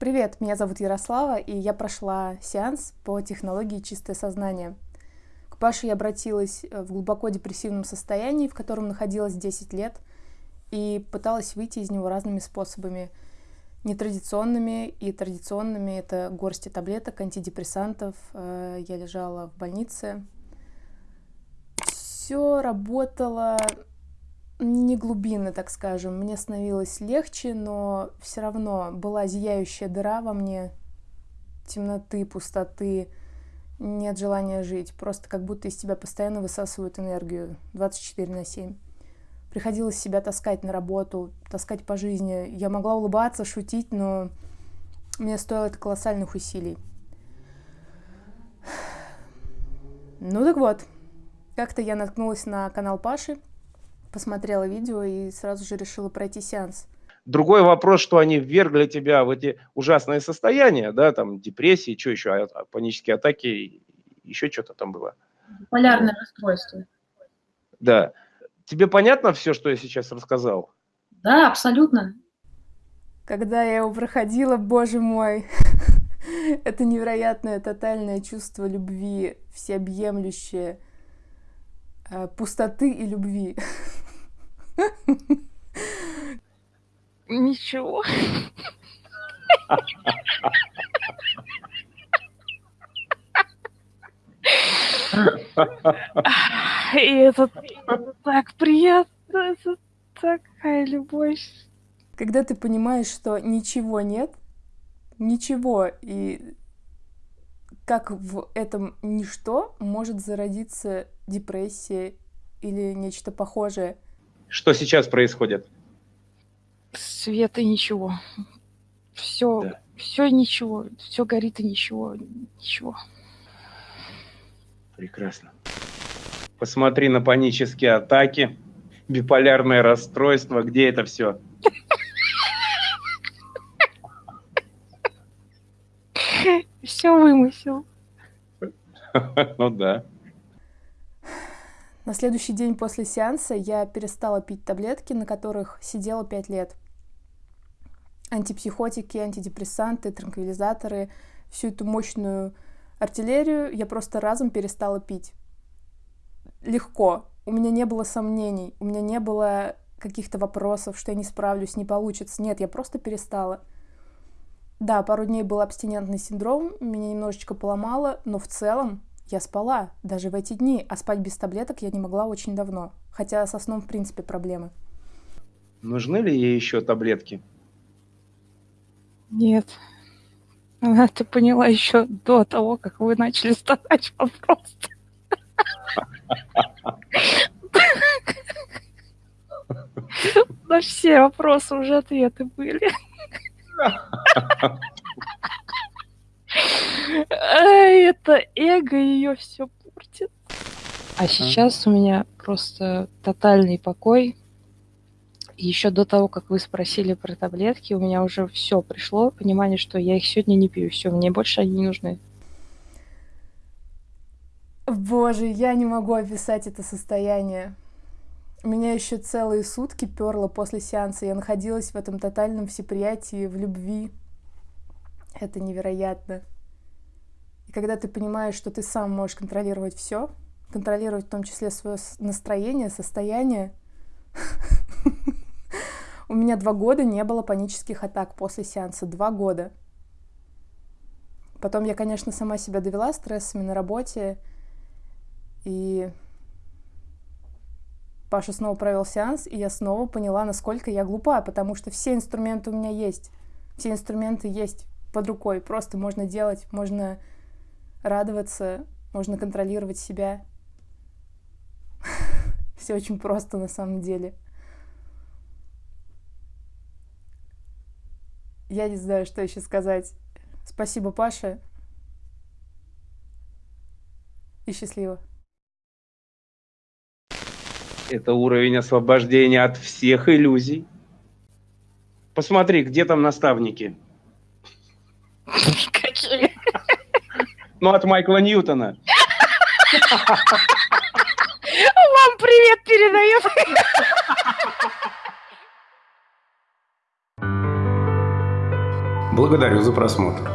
Привет, меня зовут Ярослава, и я прошла сеанс по технологии «Чистое сознание». К Паше я обратилась э, в глубоко депрессивном состоянии, в котором находилась 10 лет, и пыталась выйти из него разными способами. Нетрадиционными и традиционными — это горсти таблеток, антидепрессантов. Э, я лежала в больнице. Все работало не глубинно, так скажем. Мне становилось легче, но все равно была зияющая дыра во мне, темноты, пустоты, нет желания жить. Просто как будто из тебя постоянно высасывают энергию 24 на 7. Приходилось себя таскать на работу, таскать по жизни. Я могла улыбаться, шутить, но мне стоило это колоссальных усилий. Ну так вот, как-то я наткнулась на канал Паши, посмотрела видео и сразу же решила пройти сеанс. Другой вопрос, что они ввергли тебя в эти ужасные состояния, да, там депрессии, что еще, а, а, панические атаки, еще что-то там было. Полярное расстройство. Да. Тебе понятно все, что я сейчас рассказал? Да, абсолютно. Когда я его проходила, боже мой, это невероятное тотальное чувство любви, всеобъемлющее, пустоты и любви. Ничего. И это так приятно, это такая любовь. Когда ты понимаешь, что ничего нет, ничего, и как в этом ничто может зародиться депрессия или нечто похожее. Что сейчас происходит? Свет и ничего. Все, да. все ничего, все горит и ничего, ничего. Прекрасно. Посмотри на панические атаки, биполярное расстройство, где это все? Все вымысел. Ну да. На следующий день после сеанса я перестала пить таблетки, на которых сидела 5 лет. Антипсихотики, антидепрессанты, транквилизаторы, всю эту мощную артиллерию я просто разом перестала пить. Легко. У меня не было сомнений, у меня не было каких-то вопросов, что я не справлюсь, не получится. Нет, я просто перестала. Да, пару дней был абстинентный синдром, меня немножечко поломало, но в целом я спала даже в эти дни, а спать без таблеток я не могла очень давно. Хотя со сном в принципе проблемы. Нужны ли ей еще таблетки? Нет. Она это поняла еще до того, как вы начали задать вопрос. На все вопросы уже ответы были. Это эго ее все портит. А сейчас у меня просто тотальный покой. Еще до того, как вы спросили про таблетки, у меня уже все пришло, понимание, что я их сегодня не пью, все, мне больше они не нужны. Боже, я не могу описать это состояние. Меня еще целые сутки перло после сеанса. Я находилась в этом тотальном всеприятии, в любви. Это невероятно. И когда ты понимаешь, что ты сам можешь контролировать все, контролировать в том числе свое настроение, состояние. У меня два года не было панических атак после сеанса. Два года. Потом я, конечно, сама себя довела стрессами на работе. И Паша снова провел сеанс, и я снова поняла, насколько я глупа, потому что все инструменты у меня есть. Все инструменты есть под рукой. Просто можно делать, можно радоваться, можно контролировать себя. Все очень просто на самом деле. Я не знаю, что еще сказать. Спасибо, Паша. И счастливо. Это уровень освобождения от всех иллюзий. Посмотри, где там наставники? Какие? Ну, от Майкла Ньютона. Вам привет передает. Благодарю за просмотр.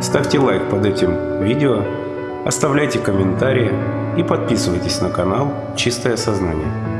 Ставьте лайк под этим видео, оставляйте комментарии и подписывайтесь на канал «Чистое сознание».